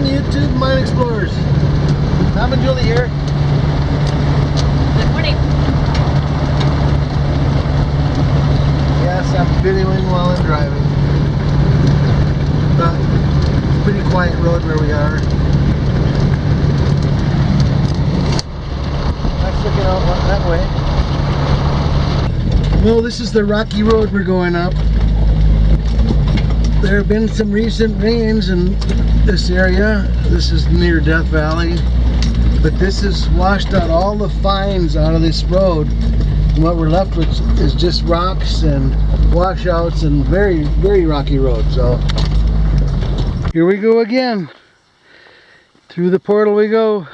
morning, YouTube Mine Explorers. Tom and Julie here. Good morning. Yes, I'm videoing while I'm driving. But it's a pretty quiet road where we are. That's looking out that way. Well, this is the rocky road we're going up. There have been some recent rains in this area. This is near Death Valley. But this has washed out all the fines out of this road. And what we're left with is just rocks and washouts and very, very rocky road. So here we go again. Through the portal we go.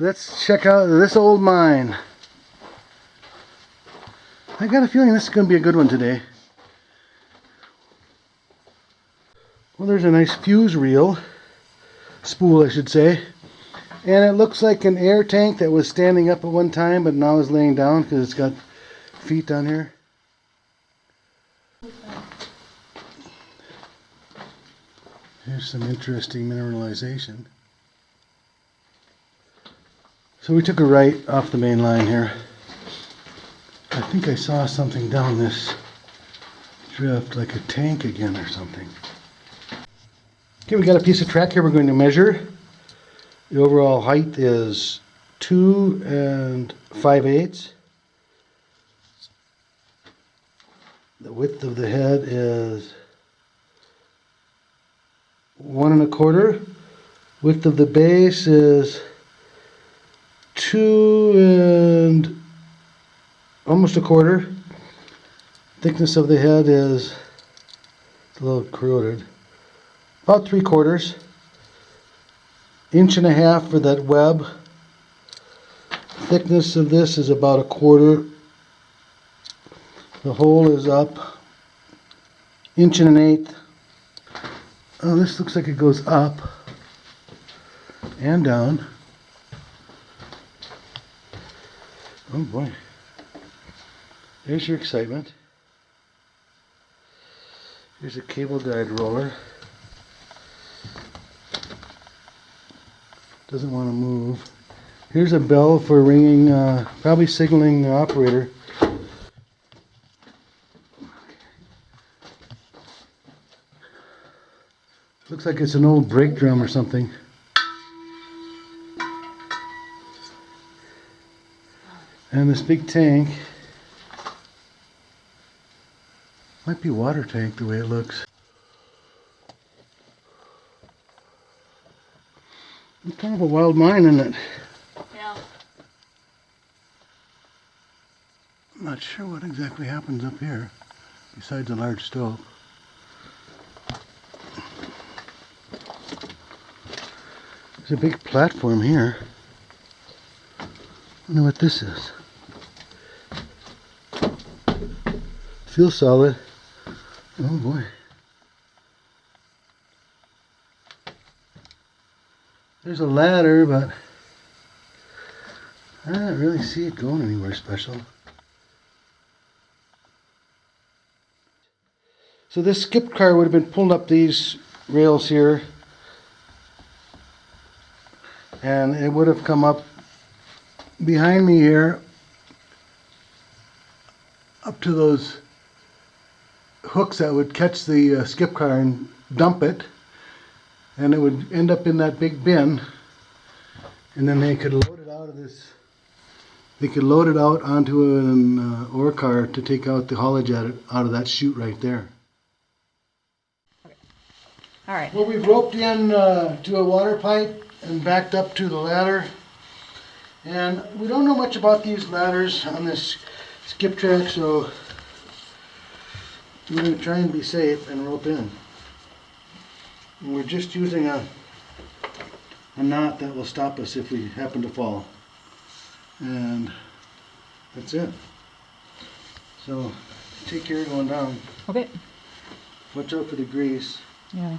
Let's check out this old mine. I got a feeling this is going to be a good one today. Well, there's a nice fuse reel, spool I should say. And it looks like an air tank that was standing up at one time but now is laying down because it's got feet down here. Here's some interesting mineralization. So we took a right off the main line here. I think I saw something down this drift, like a tank again or something. Okay, we got a piece of track here we're going to measure. The overall height is 2 and 5 eighths. The width of the head is one and a quarter. Width of the base is two and almost a quarter. Thickness of the head is a little corroded. About three quarters. Inch and a half for that web. Thickness of this is about a quarter. The hole is up inch and an eighth. Oh, this looks like it goes up and down. Oh boy. There's your excitement. Here's a cable guide roller. Doesn't want to move. Here's a bell for ringing, uh, probably signaling the operator. Looks like it's an old brake drum or something. And this big tank might be water tank the way it looks. It's kind of a wild mine, isn't it? Yeah. I'm not sure what exactly happens up here besides a large stope. There's a big platform here. I wonder what this is. Feels solid. Oh boy. There's a ladder, but I don't really see it going anywhere special. So this skip car would have been pulled up these rails here and it would have come up behind me here up to those hooks that would catch the uh, skip car and dump it and it would end up in that big bin and then they could load it out of this they could load it out onto an uh, ore car to take out the haulage out of, out of that chute right there. Okay. All right. Well, we've roped in uh, to a water pipe and backed up to the ladder. And we don't know much about these ladders on this skip track, so we're going to try and be safe and rope in. And we're just using a, a knot that will stop us if we happen to fall. And that's it. So take care going down. Okay. Watch out for the grease. Yeah.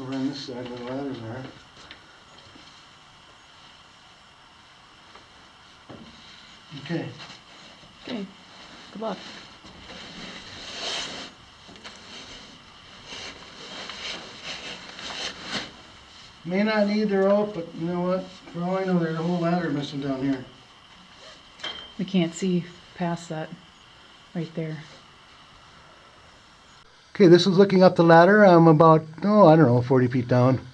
over on this side where the ladders are. Okay, Okay. Good luck. may not need the rope, but you know what? For all I know, there's a whole ladder missing down here. We can't see past that right there. Okay, this is looking up the ladder. I'm about, oh, I don't know, 40 feet down.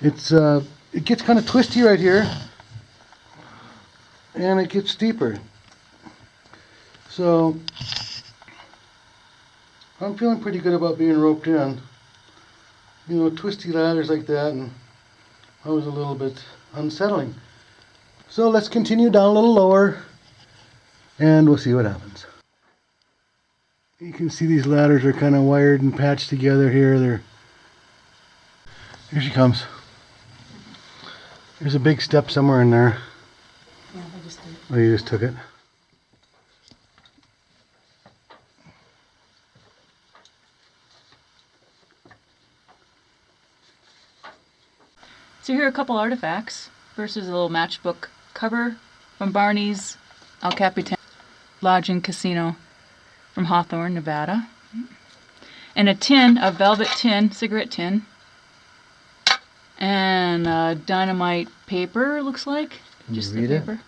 It's, uh, it gets kind of twisty right here. And it gets steeper. So, I'm feeling pretty good about being roped in. You know, twisty ladders like that, and that was a little bit unsettling. So let's continue down a little lower, and we'll see what happens. You can see these ladders are kind of wired and patched together here. They're here she comes. There's a big step somewhere in there. Yeah, I just did. Oh, you just took it. So here are a couple artifacts versus a little matchbook cover from Barney's El Capitan Lodge and Casino from Hawthorne, Nevada. And a tin, a velvet tin, cigarette tin. And uh, dynamite paper, looks like. Can you Just read the it? paper.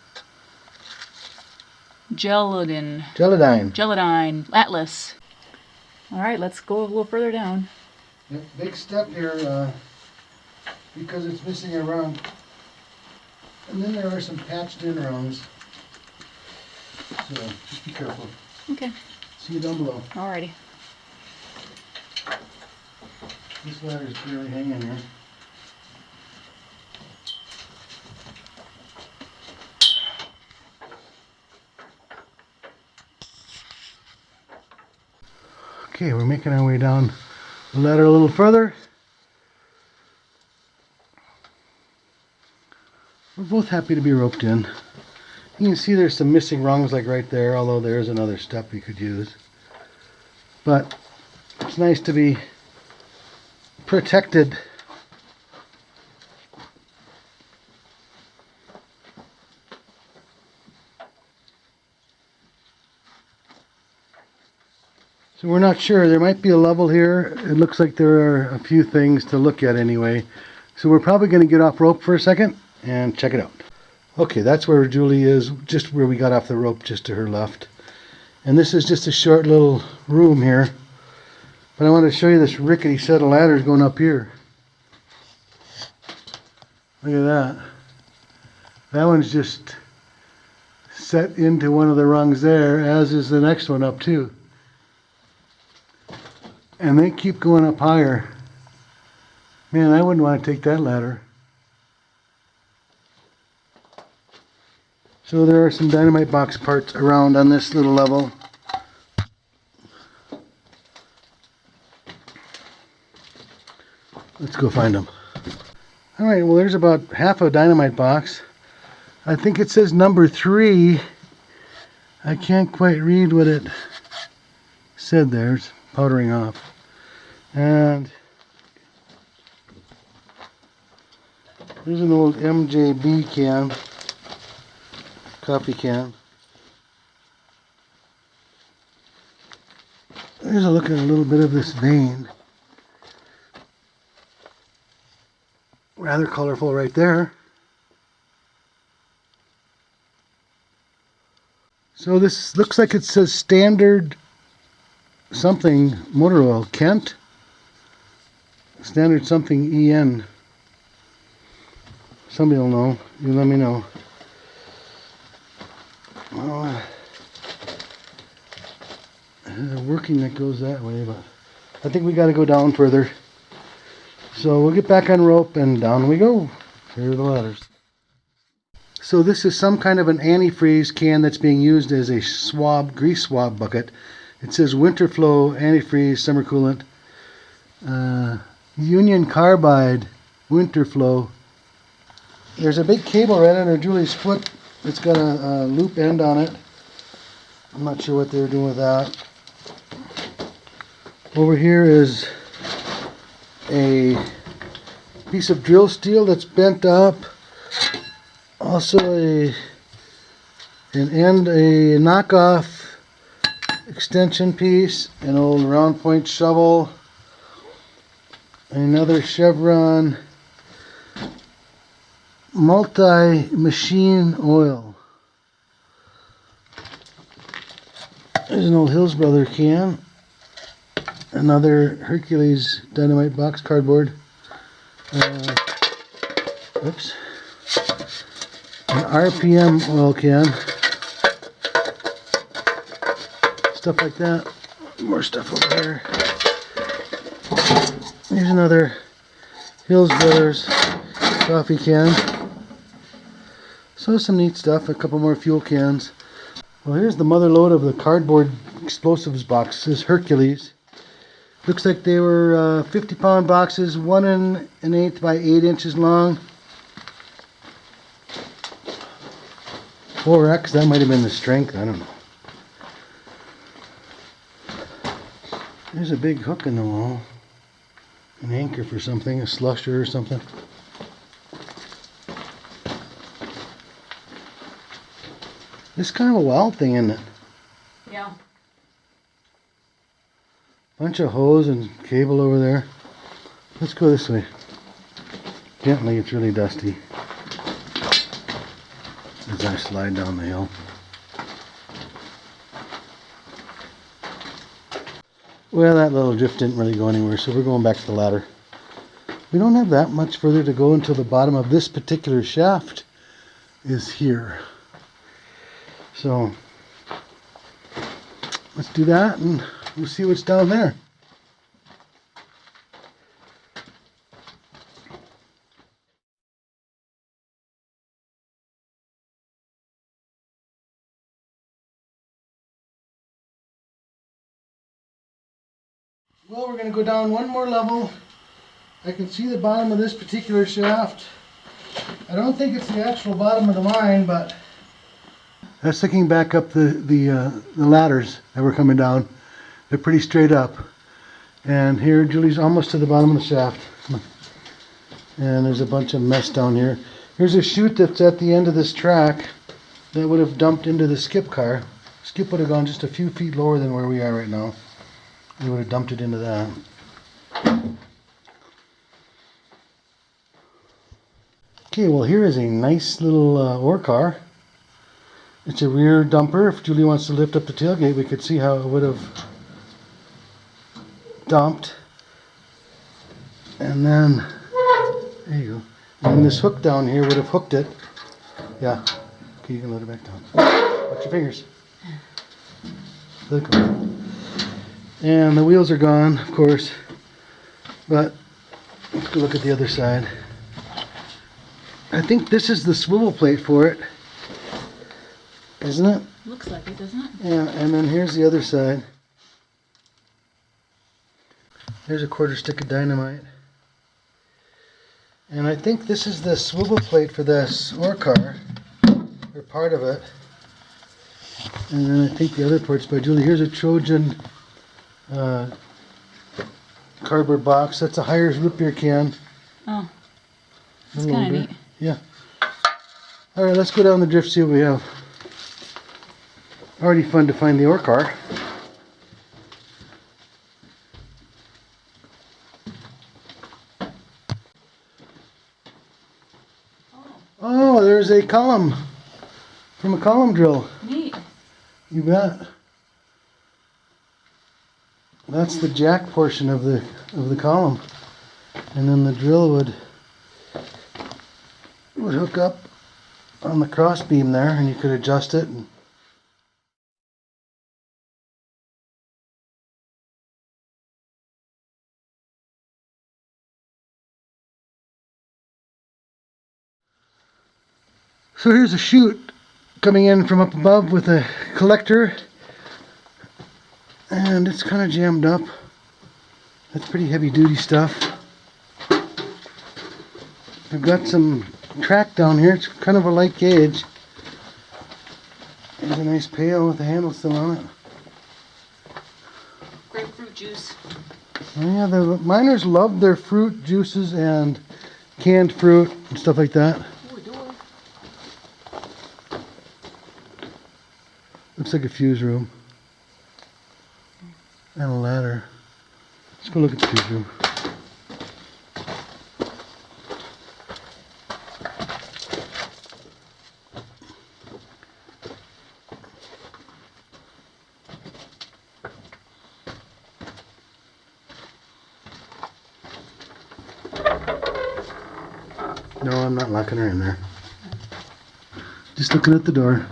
Geladin. Geladine. Geladine. Atlas. All right, let's go a little further down. Yep, big step here uh, because it's missing a rung. And then there are some patched in rungs. So just be careful. Okay. See you down below. Alrighty. This ladder's barely hanging here. Okay, we're making our way down the ladder a little further. We're both happy to be roped in. You can see there's some missing rungs like right there, although there's another step we could use. But it's nice to be protected. So we're not sure. There might be a level here. It looks like there are a few things to look at anyway. So we're probably going to get off rope for a second and check it out. Okay, that's where Julie is, just where we got off the rope, just to her left. And this is just a short little room here. But I want to show you this rickety set of ladders going up here. Look at that. That one's just set into one of the rungs there, as is the next one up too. And they keep going up higher. Man, I wouldn't want to take that ladder. So there are some dynamite box parts around on this little level. Let's go find them. All right, well, there's about half a dynamite box. I think it says number three. I can't quite read what it said there. It's powdering off. And there's an old MJB can, coffee can. Here's a look at a little bit of this vein. rather colorful right there. So this looks like it says standard something motor oil, Kent. Standard something EN. Somebody will know. You let me know. Well, uh, there's a working that goes that way, but I think we got to go down further. So we'll get back on rope and down we go. Here are the ladders. So this is some kind of an antifreeze can that's being used as a swab, grease swab bucket. It says winter flow antifreeze summer coolant. Uh, Union Carbide winter flow. There's a big cable right under Julie's foot. It's got a, a loop end on it. I'm not sure what they're doing with that. Over here is a piece of drill steel that's bent up. Also a an end a knockoff extension piece, an old round point shovel, another Chevron multi machine oil. There's an old Hills Brother can. Another Hercules dynamite box cardboard. Uh, oops. An RPM oil can. Stuff like that. More stuff over here. Here's another Hills Brothers coffee can. So some neat stuff. A couple more fuel cans. Well, here's the mother lode of the cardboard explosives box. This Hercules. Looks like they were uh, 50 pound boxes, one and an eighth by eight inches long. 4X, that might have been the strength, I don't know. There's a big hook in the wall. An anchor for something, a slusher or something. This is kind of a wild thing, isn't it? Yeah. Bunch of hose and cable over there. Let's go this way. Gently, it's really dusty. As I slide down the hill. Well, that little drift didn't really go anywhere, so we're going back to the ladder. We don't have that much further to go until the bottom of this particular shaft is here. So, let's do that and we'll see what's down there. Well, we're going to go down one more level. I can see the bottom of this particular shaft. I don't think it's the actual bottom of the mine, but that's looking back up the the, uh, the ladders that were coming down. They're pretty straight up. And here, Julie's almost to the bottom of the shaft. And there's a bunch of mess down here. Here's a chute that's at the end of this track that would have dumped into the skip car. Skip would have gone just a few feet lower than where we are right now. We would have dumped it into that. Okay, well here is a nice little uh, ore car. It's a rear dumper. If Julie wants to lift up the tailgate, we could see how it would have dumped. And then, there you go. And this hook down here would have hooked it. Yeah. Okay, you can let it back down. Watch your fingers. Go. And the wheels are gone, of course. But let's go look at the other side. I think this is the swivel plate for it. Isn't it? Looks like it, doesn't it? Yeah, and then here's the other side. There's a quarter stick of dynamite. And I think this is the swivel plate for this ore car, or part of it. And then I think the other part's by Julie. Here's a Trojan uh, cardboard box. That's a Hires root beer can. Oh, it's kind of neat. Yeah. All right, let's go down the drift, see what we have. Already fun to find the ore car. Oh, there's a column from a column drill. Neat. You bet. That's the jack portion of the of the column, and then the drill would would hook up on the cross beam there, and you could adjust it. And so here's a chute coming in from up above with a collector. And it's kind of jammed up. That's pretty heavy duty stuff. I've got some track down here. It's kind of a light gauge. There's a nice pail with the handle still on it. Grapefruit juice. oh yeah the miners love their fruit juices and canned fruit and stuff like that. Looks like a fuse room. And a ladder. Let's go look at the fuse room. No, I'm not locking her in there. Just looking at the door.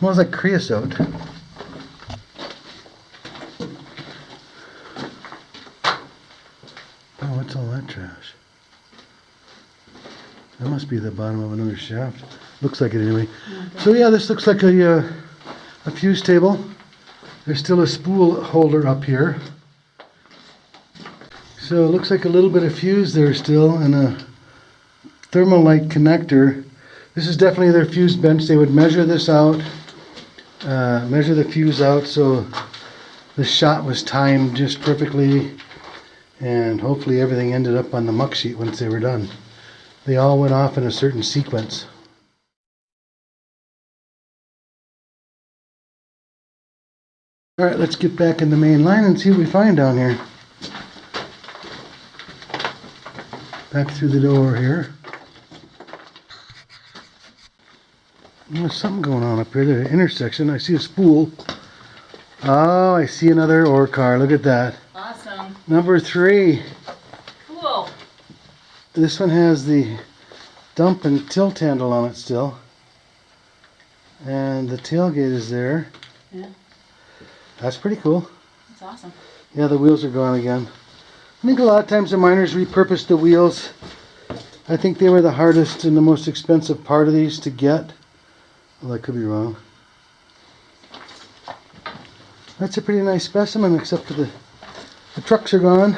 Smells like creosote. Oh, what's all that trash? That must be the bottom of another shaft. Looks like it anyway. So yeah, this looks like a, uh, a fuse table. There's still a spool holder up here. So it looks like a little bit of fuse there still and a thermalite connector. This is definitely their fuse bench. They would measure this out, uh, measure the fuse out so the shot was timed just perfectly and hopefully everything ended up on the muck sheet once they were done. They all went off in a certain sequence. Alright, let's get back in the main line and see what we find down here. Back through the door here. There's something going on up here. The intersection. I see a spool. Oh, I see another ore car. Look at that. Awesome. Number three. Cool. This one has the dump and tilt handle on it still. And the tailgate is there. Yeah. That's pretty cool. That's awesome. Yeah, the wheels are gone again. I think a lot of times the miners repurposed the wheels. I think they were the hardest and the most expensive part of these to get. Well, I could be wrong. That's a pretty nice specimen, except for the, the trucks are gone.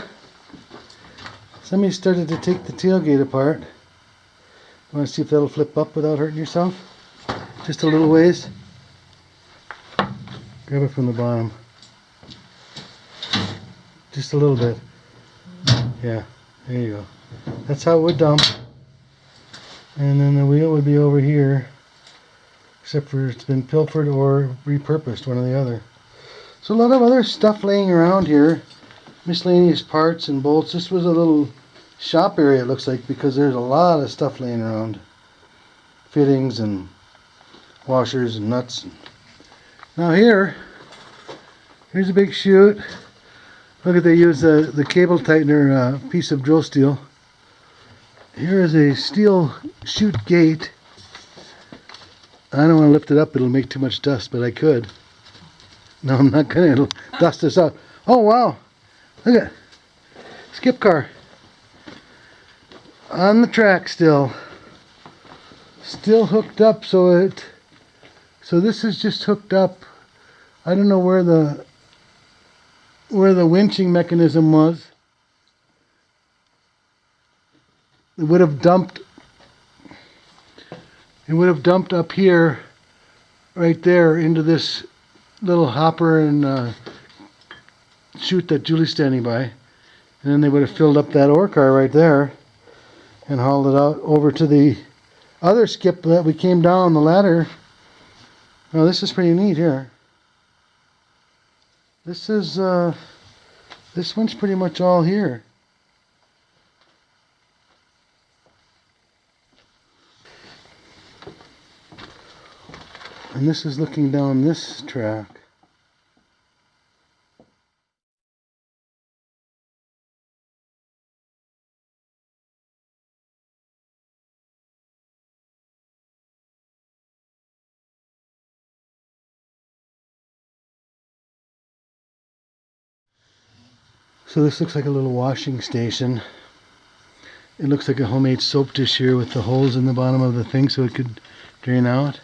Somebody started to take the tailgate apart. You want to see if that'll flip up without hurting yourself? Just a little ways. Grab it from the bottom. Just a little bit. Yeah, there you go. That's how it would dump. And then the wheel would be over here. Except for it's been pilfered or repurposed, one or the other. So a lot of other stuff laying around here. Miscellaneous parts and bolts. This was a little shop area it looks like because there's a lot of stuff laying around. Fittings and washers and nuts. Now here, here's a big chute. Look at they use the, the cable tightener uh, piece of drill steel. Here is a steel chute gate. I don't want to lift it up, it'll make too much dust, but I could. No, I'm not gonna, it'll dust this out. Oh wow, look at, skip car. On the track still. Still hooked up so it, so this is just hooked up. I don't know where the, where the winching mechanism was. It would have dumped it would have dumped up here right there into this little hopper and uh, chute that Julie's standing by. And then they would have filled up that ore car right there and hauled it out over to the other skip that we came down the ladder. Oh this is pretty neat here. This is uh, this one's pretty much all here And this is looking down this track. So this looks like a little washing station. It looks like a homemade soap dish here with the holes in the bottom of the thing so it could drain out.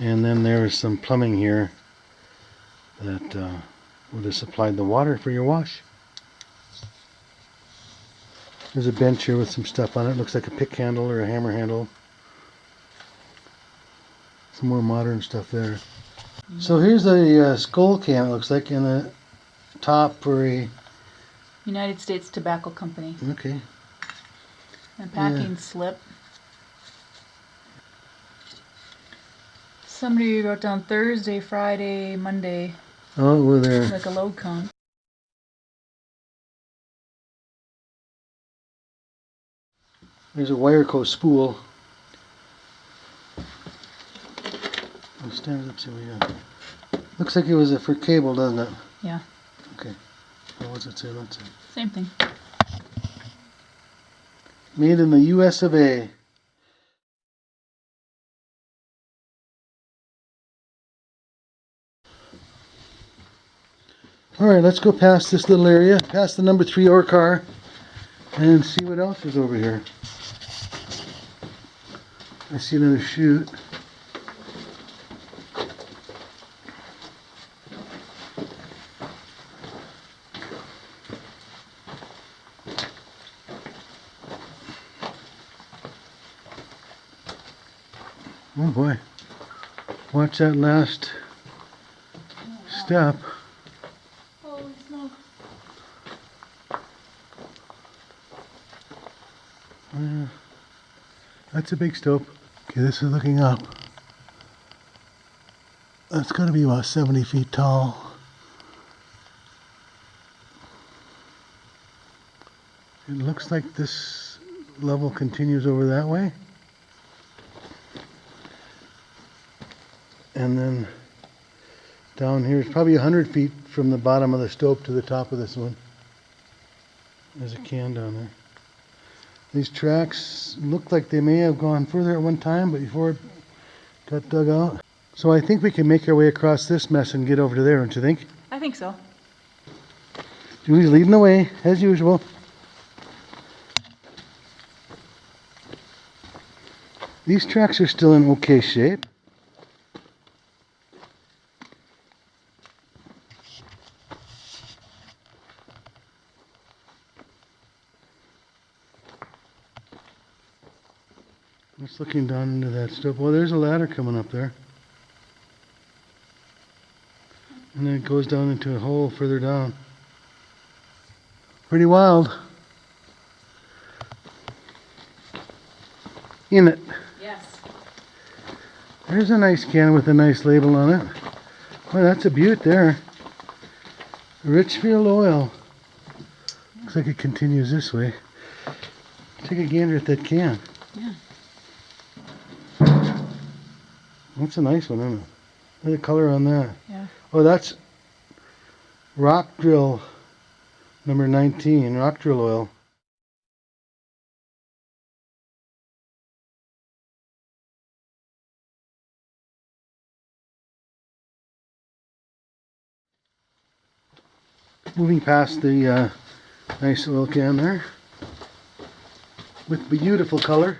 And then there is some plumbing here that uh, would have supplied the water for your wash. There's a bench here with some stuff on it. Looks like a pick handle or a hammer handle. Some more modern stuff there. So here's a uh, Skoal can, it looks like, in the top for a... United States Tobacco Company. Okay. and packing slip. Somebody wrote down Thursday, Friday, Monday, Oh, we're there. like a load count. There's a wire coat spool. Let's stand it up, see what we got. Looks like it was for cable, doesn't it? Yeah. Okay. What was it say? Let's see. Same thing. Made in the U.S. of A. All right, let's go past this little area, past the number three ore car, and see what else is over here. I see another chute. Oh boy. Watch that last step. That's a big stope. Okay, this is looking up. That's got to be about 70 feet tall. It looks like this level continues over that way. And then down here is probably 100 feet from the bottom of the stope to the top of this one. There's a can down there. These tracks look like they may have gone further at one time, but before it got dug out. So I think we can make our way across this mess and get over to there, don't you think? I think so. Julie's leading the way, as usual. These tracks are still in okay shape. Just looking down into that stuff. Well, there's a ladder coming up there. And then it goes down into a hole further down. Pretty wild. In it. Yes. There's a nice can with a nice label on it. Well, that's a beaut there. Richfield Oil. Looks like it continues this way. Take a gander at that can. That's a nice one, isn't it? Look at the color on that. Yeah. Oh, that's rock drill number 19, rock drill oil. Moving past the uh, nice oil can there with beautiful color.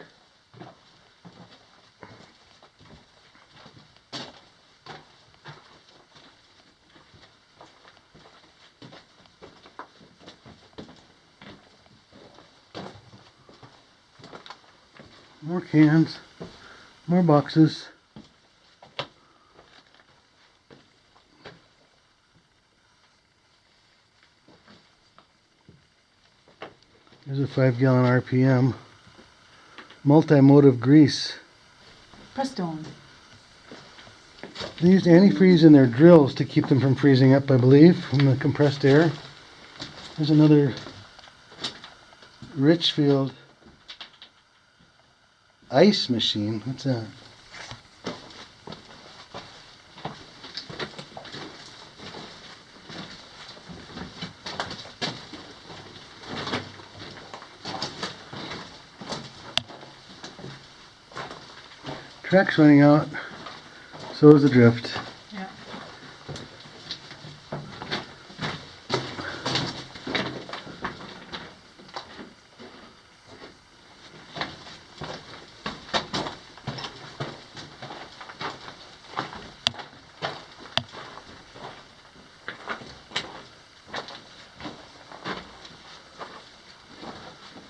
More cans, more boxes. There's a five gallon RPM. Multi-motive grease. Prestone. They used antifreeze in their drills to keep them from freezing up, I believe, from the compressed air. There's another Richfield ice machine. What's that? Track's running out. So is the drift. Yeah.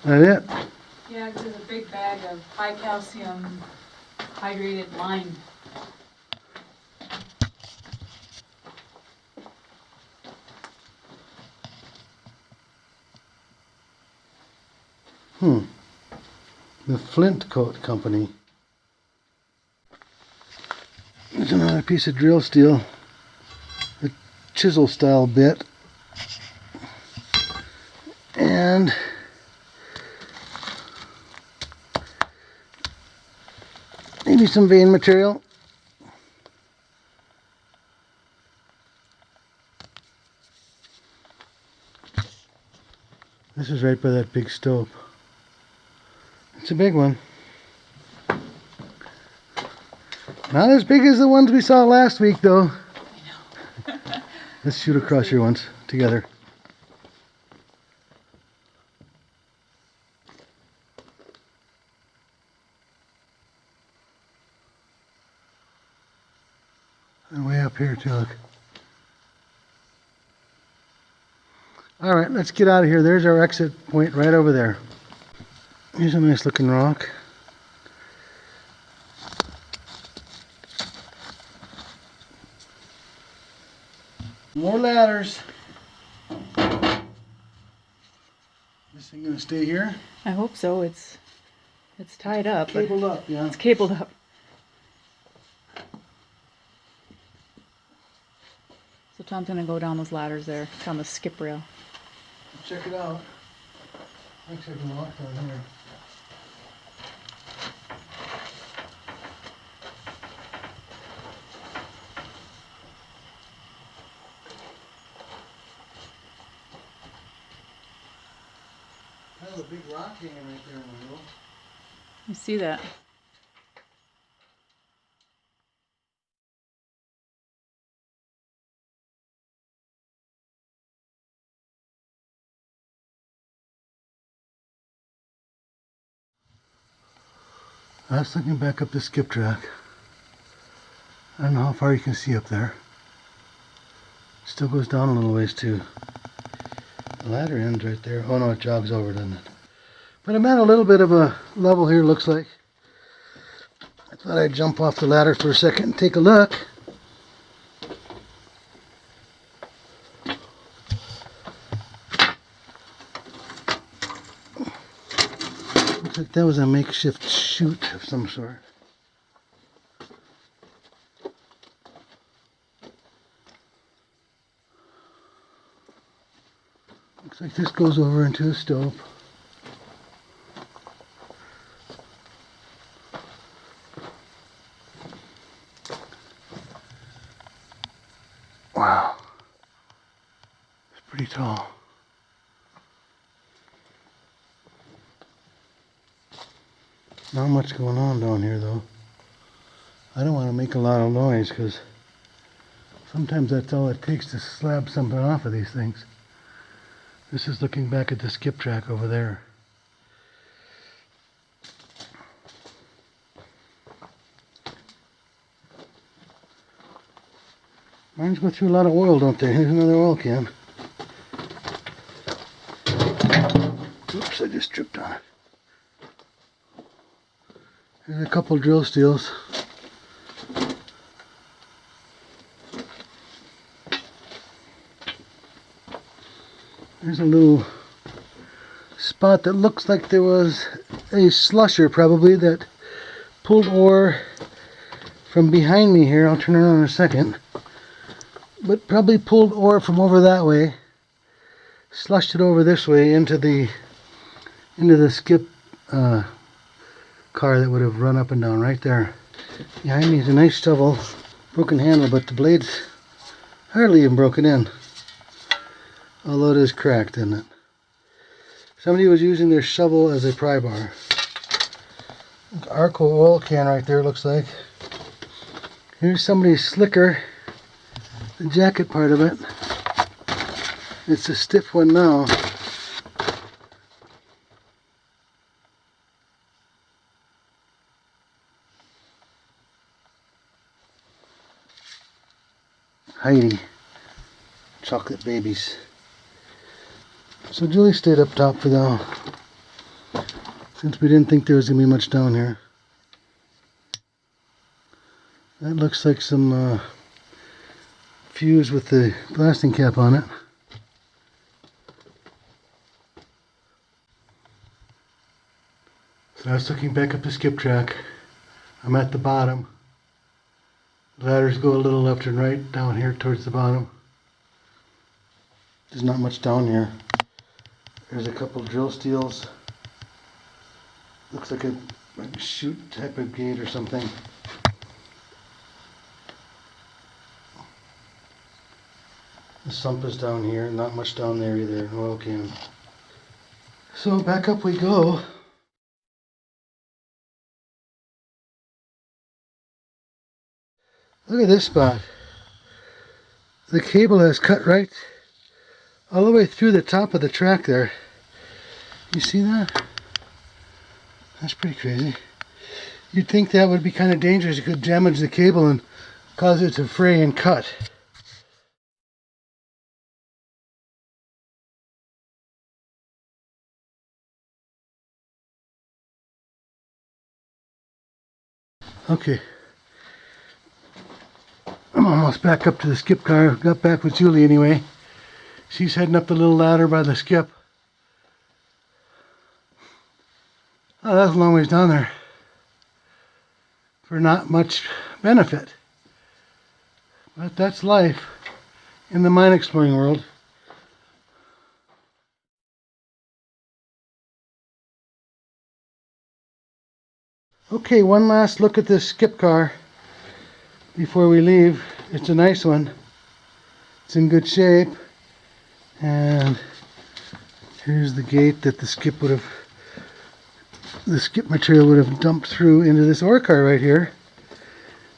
That it? Yeah, there's a big bag of high calcium hydrated lime. Hmm. the Flintkote Company. There's another piece of drill steel, a chisel style bit, and maybe some vein material. This is right by that big stope. It's a big one. Not as big as the ones we saw last week, though. Let's shoot across here once together. And way up here, too, look. All right, let's get out of here. There's our exit point right over there. Here's a nice looking rock. More ladders. This thing gonna stay here? I hope so. It's it's tied up, but Cabled up, yeah. it's cabled up. So Tom's gonna go down those ladders there, down the skip rail. Check it out. Actually, I can walk down here. There's a big rock hanging right there in the middle. You see that? I was looking back up the skip track. I don't know how far you can see up there. Still goes down a little ways too. The ladder ends right there. Oh no, it jogs over, doesn't it? But I'm at a little bit of a level here, looks like. I thought I'd jump off the ladder for a second and take a look. That was a makeshift chute of some sort. Looks like this goes over into the stope. Wow. It's pretty tall. Not much going on down here though. I don't want to make a lot of noise because sometimes that's all it takes to slab something off of these things. This is looking back at the skip track over there. Mines go through a lot of oil, don't they? Here's another oil can. Oops, I just tripped on it. There's a couple drill steels. There's a little spot that looks like there was a slusher probably that pulled ore from behind me here. I'll turn around in a second. But probably pulled ore from over that way, slushed it over this way into the into the skip uh, car that would have run up and down right there. Behind me is a nice shovel, broken handle, but the blade's hardly even broken in. Although it is cracked, isn't it? Somebody was using their shovel as a pry bar. Arco oil can right there looks like. Here's somebody's slicker, the jacket part of it. It's a stiff one now. Heide. Chocolate babies. So Julie stayed up top for now. Since we didn't think there was going to be much down here. That looks like some uh, fuse with the blasting cap on it. So I was looking back up the skip track. I'm at the bottom. Ladders go a little left and right down here towards the bottom. There's not much down here. There's a couple drill steels. Looks like a, like chute type of gate or something. The sump is down here, not much down there either, oil can. So back up we go. Look at this spot. The cable has cut right all the way through the top of the track there. You see that? That's pretty crazy. You'd think that would be kind of dangerous. It could damage the cable and cause it to fray and cut. Okay. I'm almost back up to the skip car. Got back with Julie anyway. She's heading up the little ladder by the skip. Oh, that's a long ways down there. For not much benefit. But that's life in the mine exploring world. Okay, one last look at this skip car before we leave. It's a nice one. It's in good shape. And here's the gate that the skip would have the skip material would have dumped through into this ore car right here.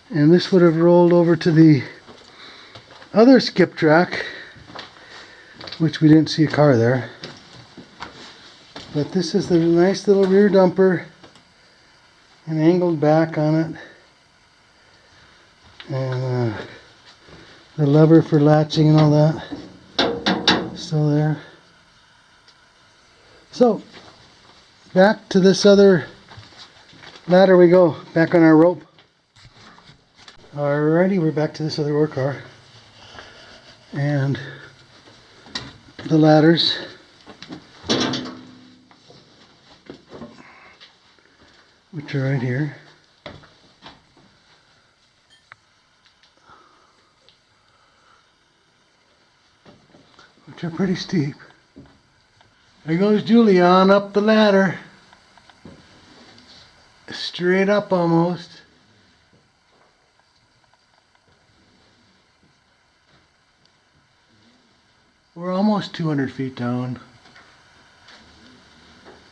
And this would have rolled over to the other skip track, which we didn't see a car there. But this is the nice little rear dumper and angled back on it. And uh, the lever for latching and all that still there. So back to this other ladder we go, back on our rope. Alrighty, we're back to this other ore car. And the ladders. Which are right here. Are pretty steep. There goes Julian up the ladder. Straight up almost. We're almost 200 feet down.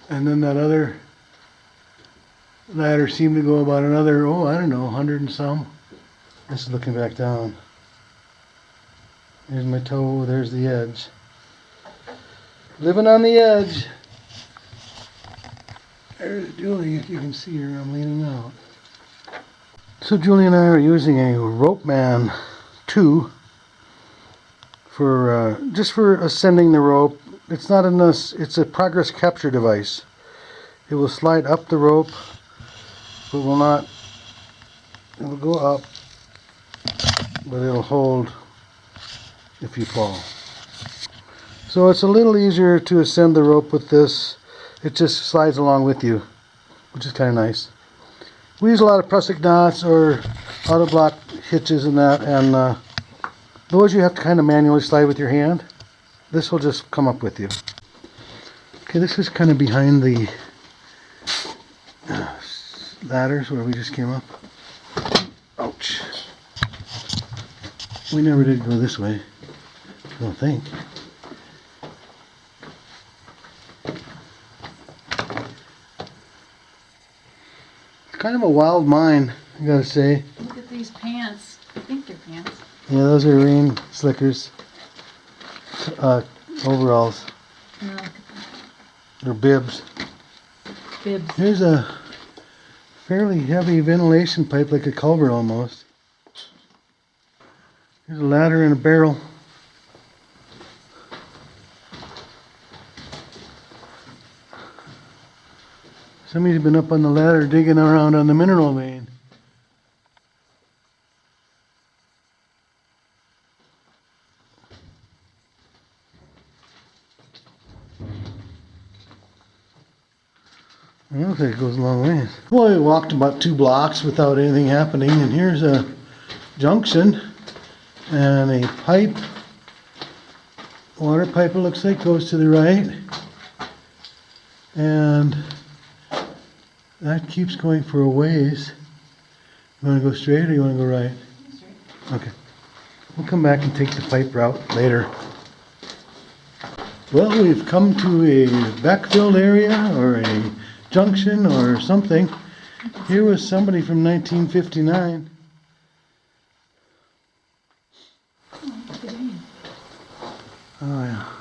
And then that other ladder seemed to go about another, oh, I don't know, 100 and some. This is looking back down. There's my toe, there's the edge. Living on the edge. There's Julie, if you can see her, I'm leaning out. So Julie and I are using a Ropeman 2 for uh, just for ascending the rope. It's not in this, it's a progress capture device. It will slide up the rope, but will not, it will go up, but it'll hold if you fall. So it's a little easier to ascend the rope with this. It just slides along with you, which is kind of nice. We use a lot of prusik knots or auto block hitches and that, and uh, those you have to kind of manually slide with your hand. This will just come up with you. Okay, this is kind of behind the uh, ladders where we just came up. Ouch. We never did go this way, I don't think. Kind of a wild mine, I gotta say. Look at these pants. I think they're pants. Yeah, those are rain slickers. Uh, overalls. No, Or bibs. bibs. Here's a fairly heavy ventilation pipe, like a culvert almost. Here's a ladder and a barrel. Somebody's been up on the ladder digging around on the mineral vein. It looks like it goes a long ways. Well, we walked about two blocks without anything happening, and here's a junction and a pipe. Water pipe, it looks like, goes to the right. And that keeps going for a ways. You want to go straight or you want to go right? Okay. We'll come back and take the pipe route later. Well, we've come to a backfilled area or a junction or something. Here was somebody from 1959. Oh, yeah.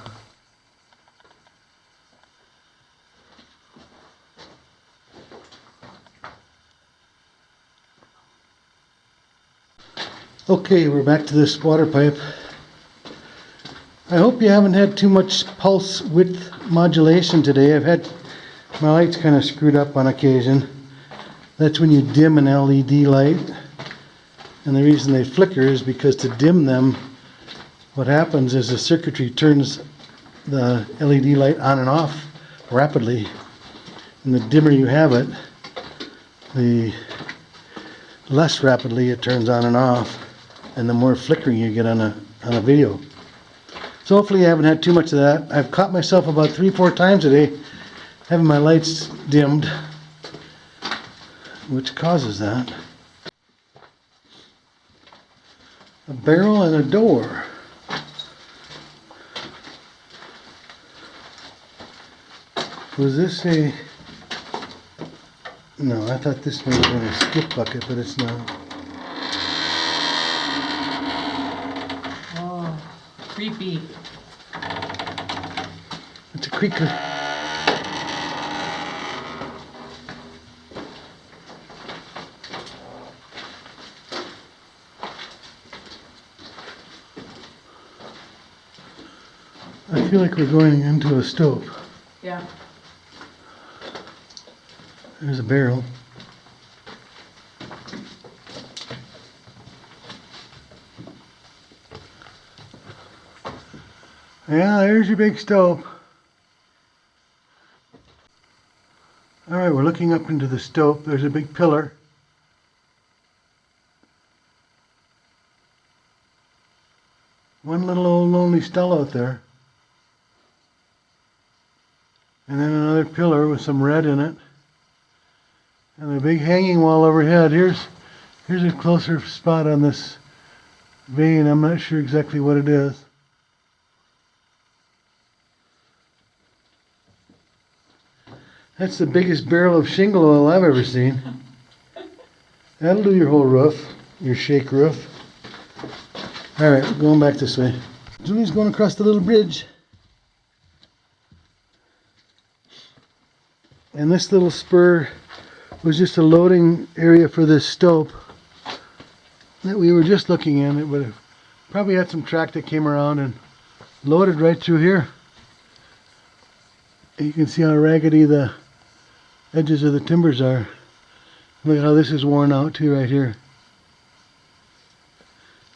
Okay, we're back to this water pipe. I hope you haven't had too much pulse width modulation today. I've had my lights kind of screwed up on occasion. That's when you dim an LED light. And the reason they flicker is because to dim them, what happens is the circuitry turns the LED light on and off rapidly. And the dimmer you have it, the less rapidly it turns on and off. And the more flickering you get on a, on a video. So hopefully you haven't had too much of that. I've caught myself about three, four times a day having my lights dimmed, which causes that. A barrel and a door. Was this a... No, I thought this may have a skip bucket, but it's not. Oh, creepy. It's a creaker. I feel like we're going into a stope. Yeah. There's a barrel. Yeah, there's your big stope. All right, we're looking up into the stope. There's a big pillar. One little old lonely stull out there. And then another pillar with some red in it. And a big hanging wall overhead. Here's here's a closer spot on this vein. I'm not sure exactly what it is. That's the biggest barrel of shingle oil I've ever seen. That'll do your whole roof, your shake roof. All right, we're going back this way. Julie's going across the little bridge. And this little spur was just a loading area for this stope that we were just looking in. It would have probably had some track that came around and loaded right through here. You can see how raggedy the edges of the timbers are. Look how this is worn out too right here.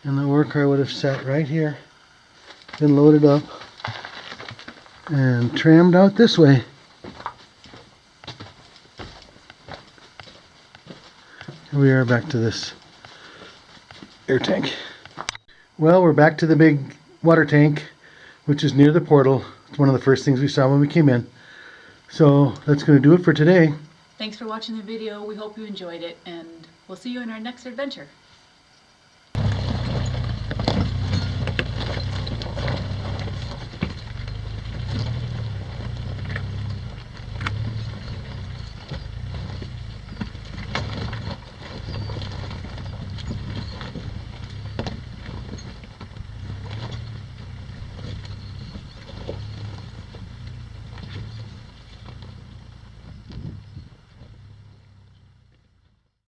And the work car would have sat right here, been loaded up, and trammed out this way. Here we are back to this air tank. Well, we're back to the big water tank, which is near the portal. It's one of the first things we saw when we came in. So that's going to do it for today. Thanks for watching the video. We hope you enjoyed it, and we'll see you in our next adventure.